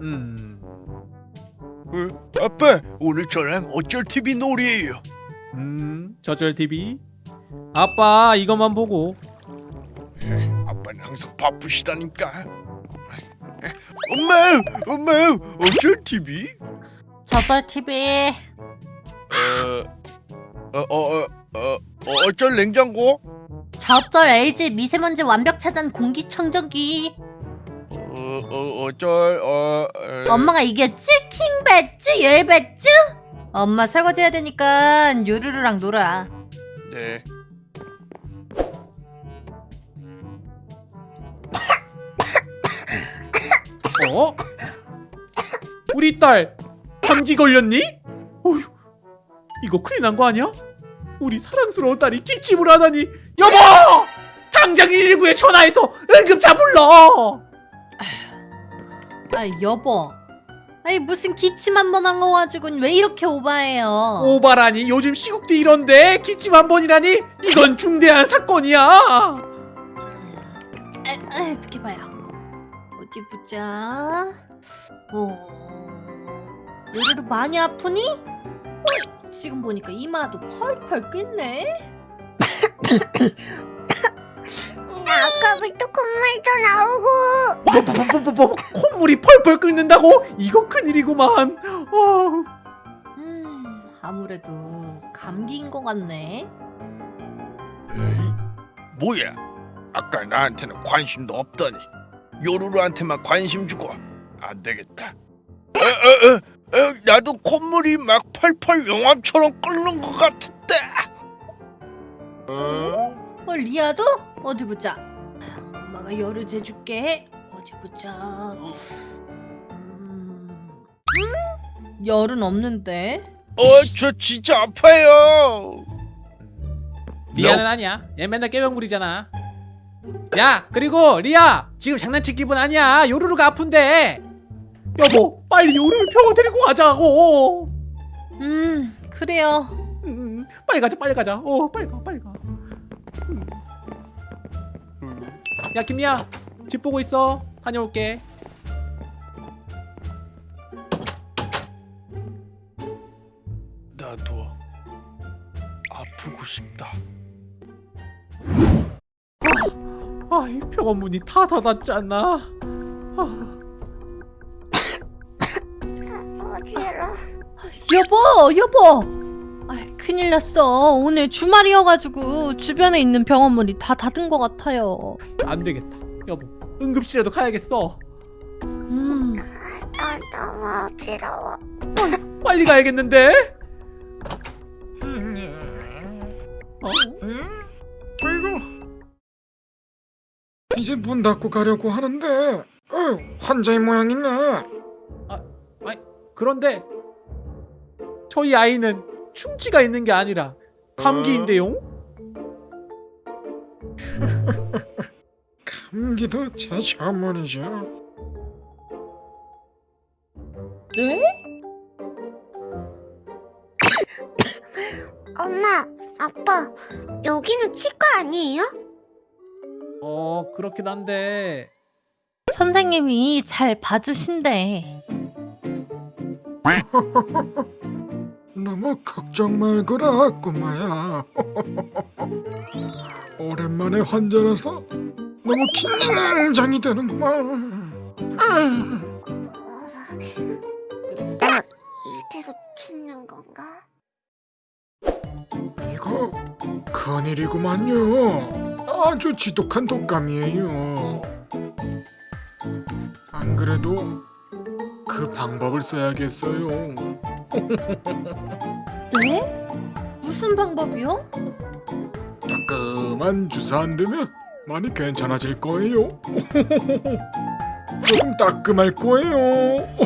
음, 어, 아빠 오늘 저랑 어쩔 TV 놀이에요. 음, 저절 TV. 아빠 이것만 보고. 아빠는 항상 바쁘시다니까. 엄마, 엄마, 어쩔 TV? 저절 TV 어, 어, 어, 어, 어, 어쩔 냉장고? 저절 LG 미세먼지 완벽 차단 공기청정기 어, 어, 어쩔, 어, 어, 엄마가 이겼지? 킹배지? 열배지? 엄마 설거지 해야 되니까 요루루랑 놀아 네. 어? 우리 딸 감기 걸렸니? 어휴, 이거 큰일 난 거 아니야? 우리 사랑스러운 딸이 기침을 하다니 여보! 당장 119에 전화해서 응급차 불러! 아 여보. 아니 무슨 기침 한 번 한 거 가지고 왜 이렇게 오바해요? 오바라니? 요즘 시국도 이런데 기침 한 번이라니? 이건 중대한 사건이야. 에, 에, 이렇게 봐요. 어디 보자. 오 요루루 많이 아프니? 어, 지금 보니까 이마도 펄펄 끓네 아까부터 콧물도 나오고 뭐, 뭐, 뭐, 뭐, 뭐, 콧물이 펄펄 끓는다고? 이거 큰일이구만 어. 음 아무래도 감기인 것 같네 에이, 뭐야? 아까 나한테는 관심도 없더니 요루루한테만 관심 주고 안 되겠다. 어, 어, 어, 어, 나도 콧물이 막 펄펄 용암처럼 끓는 것 같은데. 어? 어 리아도? 어디 보자. 엄마가 열을 재줄게. 어디 보자. 음... 음? 열은 없는데? 어, 저 진짜 아파요. 리아는 아니야. 얘 맨날 꾀병 부리잖아. 야 그리고 리아 지금 장난칠 기분 아니야. 요루루가 아픈데. 여보 빨리 요루루 병원 데리고 가자고. 음 그래요. 음, 빨리 가자 빨리 가자. 어 빨리 가 빨리 가. 음. 야 김리아 집 보고 있어. 다녀올게. 나도 아프고 싶다. 아이 병원 문이 다 닫았지 않나 아, 어지러 여보 여보! 아 큰일 났어? 오늘 주말이어가지고 주변에 있는 병원문이 다 닫은 것 같아요. 안 되겠다. 여보 응급실에도 가야겠어. 음. 나 너무 어지러워 빨리 가야겠는데? 어? 아이고. 이제 문 닫고 가려고 하는데 어, 환자의 모양이네. 그런데 저희 아이는 충치가 있는 게 아니라 감기인데요 감기도 제 전문이죠. 네? 엄마 아빠 여기는 치과 아니에요? 어 그렇긴 한데. 선생님이 잘 봐주신대 너무 걱정 말거라 꼬마야. 오랜만에 환자라서 너무 긴장이 되는구만. 나 이대로 죽는 건가? 이거 큰일이구만요. 아주 지독한 독감이에요. 안 그래도 그 방법을 써야겠어요 네? 무슨 방법이요? 따끔한 주사 안 되면 많이 괜찮아질 거예요. 조금 따끔할 거예요.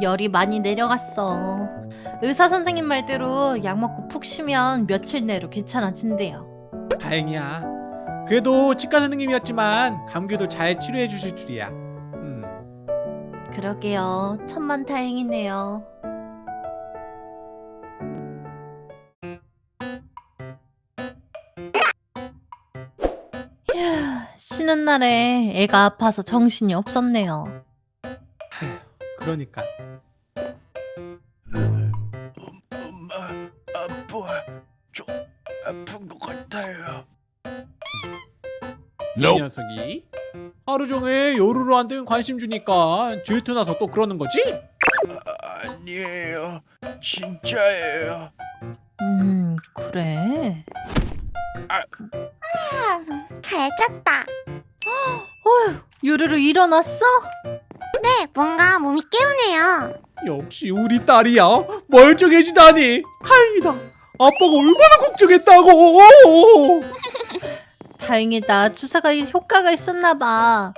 열이 많이 내려갔어. 의사 선생님 말대로 약 먹고 푹 쉬면 며칠 내로 괜찮아진대요. 다행이야. 그래도 치과 선생님이었지만 감기도 잘 치료해 주실 줄이야. 음. 그러게요. 천만 다행이네요. 쉬는 날에 애가 아파서 정신이 없었네요. 그러니까 좀 아픈 것 같아요. 이 녀석이 하루 종일 요루루한테 관심 주니까 질투나서 또 그러는 거지? 아, 아니에요, 진짜예요. 음, 그래. 아, 잘 잤다. 어휴, 유르르 일어났어? 네, 뭔가 몸이 깨우네요. 역시 우리 딸이야 멀쩡해지다니 다행이다 아빠가 얼마나 걱정했다고 다행이다. 주사가 이 효과가 있었나 봐.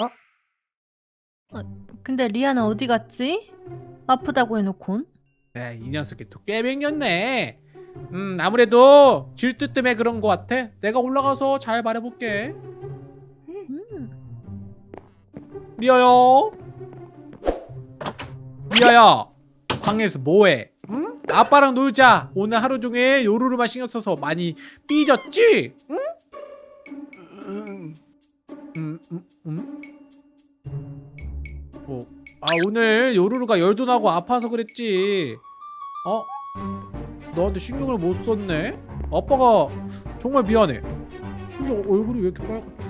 어? 어, 근데 리아는 어디 갔지? 아프다고 해놓곤. 네, 이 녀석이 또 꾀병이었네 음 아무래도 질투 때문에 그런 것 같아 내가 올라가서 잘 말해볼게 음. 리아야 리아야 방에서 뭐해? 응? 아빠랑 놀자 오늘 하루 종일 요루루만 신경 써서 많이 삐졌지? 응? 응, 음, 음, 음? 어, 아 오늘 요루루가 열도 나고 아파서 그랬지. 어? 너한테 신경을 못 썼네. 아빠가 정말 미안해. 근데 얼굴이 왜 이렇게 빨갛지?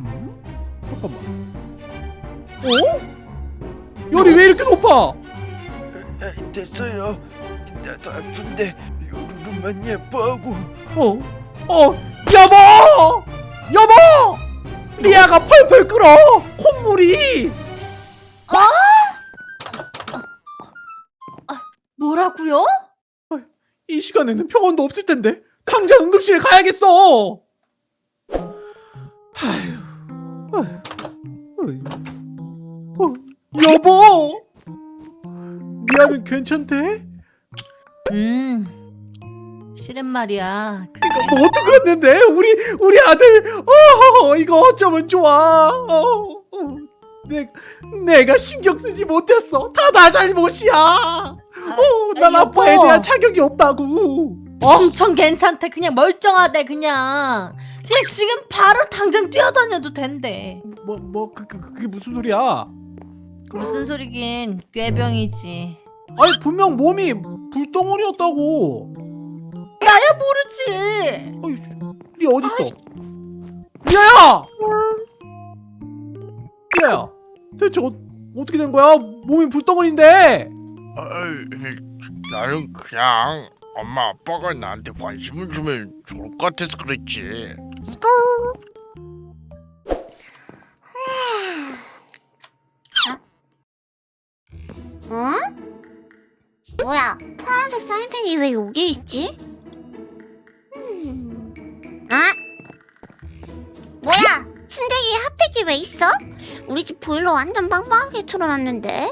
음? 잠깐만. 어? 열이 왜 이렇게 높아? 아, 됐어요. 나도 아픈데 요루루만 예뻐하고. 어? 어? 여보! 여보! 리아가 펄펄 끓어! 콧물이! 뭐라고요? 이 시간에는 병원도 없을 텐데 당장 응급실에 가야겠어. 아휴, 아휴, 아휴. 어, 여보, 미아는 괜찮대? 음. 실은 말이야. 그래. 뭐 어떻게 그랬는데 우리 우리 아들 어 이거 어쩌면 좋아. 어, 어. 내 내가 신경 쓰지 못했어. 다 나 잘못이야. 어, 난 여보. 아빠에 대한 자격이 없다고. 엄청 괜찮대. 그냥 멀쩡하대. 그냥. 그냥 지금 바로 당장 뛰어다녀도 된대. 뭐 뭐 그, 그, 그게 무슨 소리야? 무슨 소리긴 꾀병이지. 아니 분명 몸이 불덩어리였다고. 나야 모르지. 어이, 리 어디 있어? 리아야! 리아야, 대체 어, 어떻게 된 거야? 몸이 불덩어리인데. 아이, 나는 그냥 엄마 아빠가 나한테 관심을 주면 좋을 것 같아서 그랬지. 응? 뭐야? 파란색 사인펜이 왜 여기 있지? 음. 아? 뭐야? 순대기에 핫팩이 왜 있어? 우리 집 보일러 완전 빵빵하게 틀어놨는데.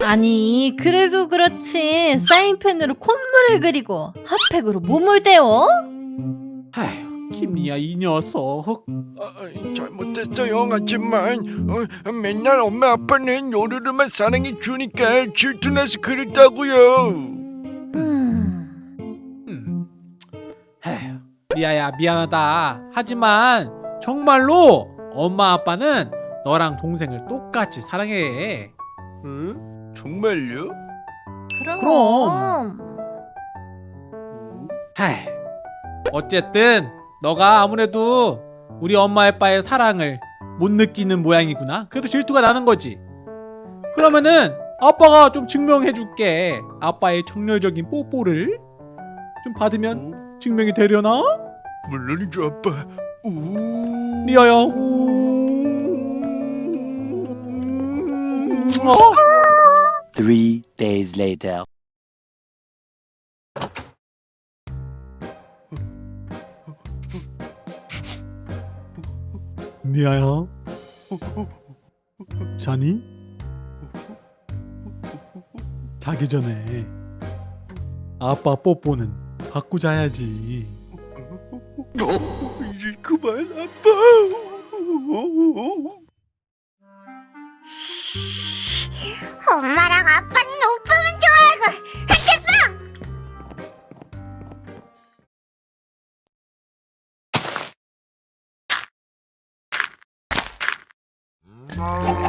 아니 그래도 그렇지 사인펜으로 콧물을 그리고 핫팩으로 몸을 데워? 아휴, 김리아 이 녀석. 아, 잘못했어요 하지만 어, 맨날 엄마 아빠는 요루루만 사랑해 주니까 질투나서 그랬다고요. 음, 음. 에휴, 리아야 미안하다. 하지만 정말로 엄마 아빠는 너랑 동생을 똑같이 사랑해. 응? 정말요? 그럼. 그럼. 에휴, 어쨌든 너가 아무래도 우리 엄마 아빠의 사랑을 못 느끼는 모양이구나. 그래도 질투가 나는 거지. 그러면은 아빠가 좀 증명해 줄게. 아빠의 정열적인 뽀뽀를 좀 받으면 어? 증명이 되려나? 물론이죠 아빠. 우. 리아야. 어? Three days later. 미아야. 자니? 자기 전에 아빠 뽀뽀는 받고 자야지. 어, 이제 그만 아빠. 엄마랑 아빠는 오빠만 좋아하고 Oh.